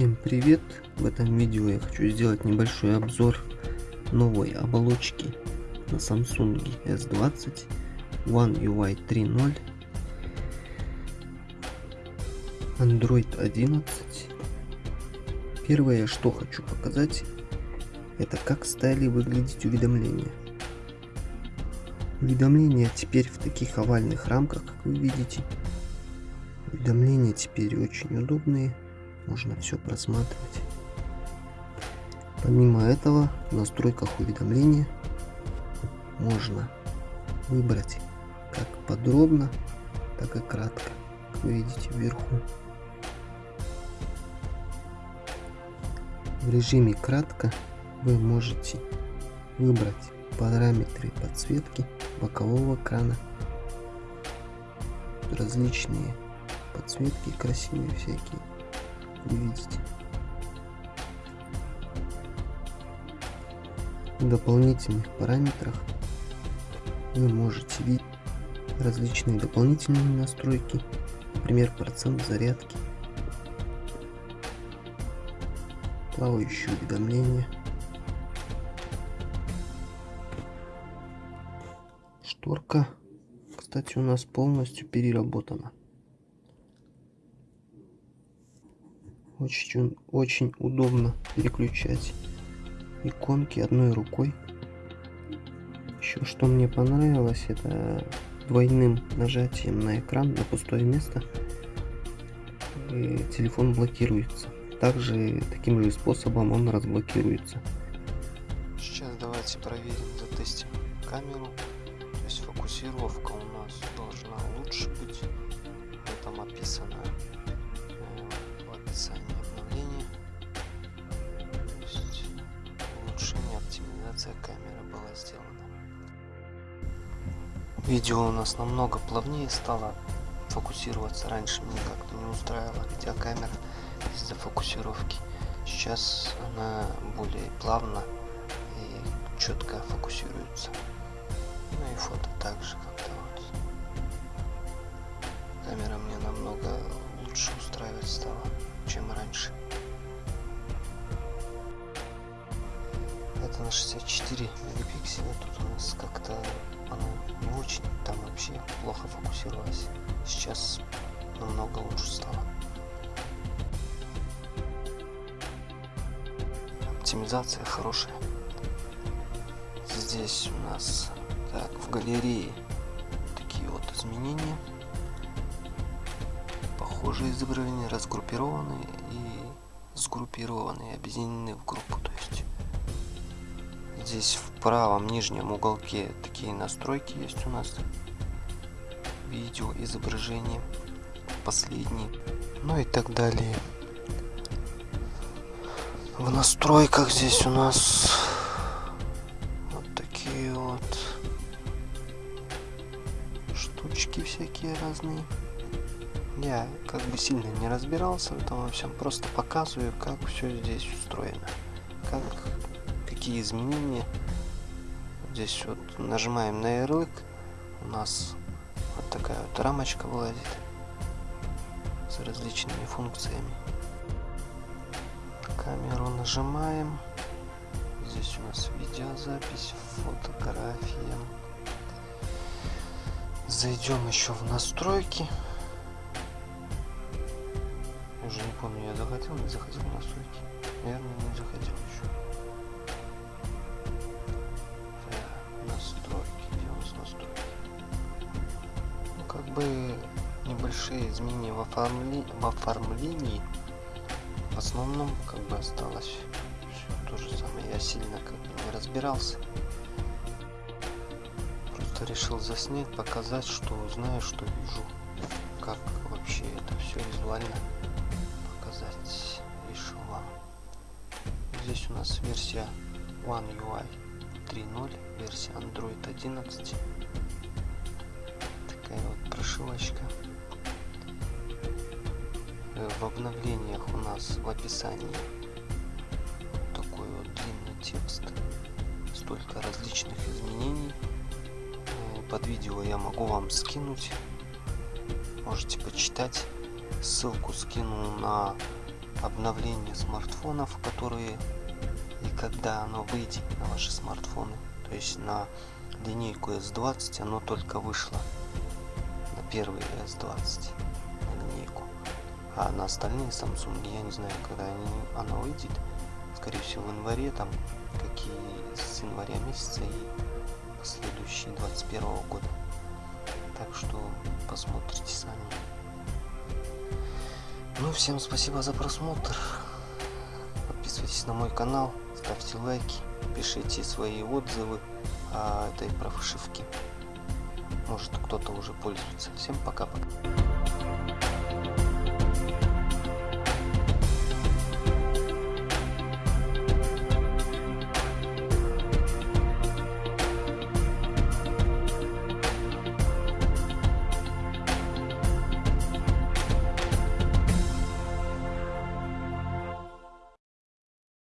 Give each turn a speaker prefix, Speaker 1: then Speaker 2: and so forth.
Speaker 1: Всем привет! В этом видео я хочу сделать небольшой обзор новой оболочки на Samsung S20 One UI 3.0 Android 11 Первое, что хочу показать, это как стали выглядеть уведомления. Уведомления теперь в таких овальных рамках, как вы видите. Уведомления теперь очень удобные можно все просматривать. Помимо этого, в настройках уведомления можно выбрать как подробно, так и кратко, как вы видите вверху. В режиме кратко вы можете выбрать параметры подсветки бокового экрана, различные подсветки красивые всякие увидите. В дополнительных параметрах вы можете видеть различные дополнительные настройки, например, процент зарядки, плавающие уведомления, шторка, кстати, у нас полностью переработана. Очень, очень удобно переключать иконки одной рукой. Еще что мне понравилось, это двойным нажатием на экран на пустое место телефон блокируется. Также таким же способом он разблокируется.
Speaker 2: Сейчас давайте проверим, затестим камеру. То есть фокусировка у нас должна лучше быть. Там описано описании Видео у нас намного плавнее стало фокусироваться. Раньше мне как-то не устраивала видеокамера из-за фокусировки. Сейчас она более плавно и четко фокусируется. Ну и фото также как-то вот. Камера мне намного лучше устраивать стала чем раньше. Это на 64 мегапикселя. Тут у нас как-то она не очень, там вообще плохо фокусировалась. Сейчас намного лучше стало. Оптимизация хорошая. Здесь у нас так в галерее такие вот изменения похожие изображения разгруппированы и сгруппированы, объединены в группу. То есть здесь в правом нижнем уголке такие настройки есть у нас. Видео, изображение, последние, ну и так далее. В настройках здесь у нас вот такие вот штучки всякие разные. Я как бы сильно не разбирался в этом во всем, просто показываю, как все здесь устроено, как какие изменения. Здесь вот нажимаем на ярлык, у нас вот такая вот рамочка вылазит с различными функциями. Камеру нажимаем, здесь у нас видеозапись, фотография. Зайдем еще в настройки уже не помню, я заходил, не заходил на настройки. Наверное, не заходил еще. Бы небольшие изменения в, оформли... в оформлении. В основном, как бы осталось все то же самое. Я сильно как бы не разбирался. Просто решил заснять, показать, что знаю, что вижу. Как вообще это все визуально показать решил вам. Здесь у нас версия One UI 3.0, версия Android 11. Вот прошивочка. Э, в обновлениях у нас в описании такой вот длинный текст. Столько различных изменений. Э, под видео я могу вам скинуть. Можете почитать ссылку скину на обновление смартфонов, которые и когда оно выйдет на ваши смартфоны. То есть на линейку S20 оно только вышло. Первый S20 на линейку. А на остальные Samsung я не знаю, когда они, оно выйдет. Скорее всего в январе, там какие с января месяца и последующие 21 года. Так что посмотрите сами. Ну, всем спасибо за просмотр. Подписывайтесь на мой канал, ставьте лайки, пишите свои отзывы о этой прошивке. Может кто-то уже пользуется. Всем пока-пока.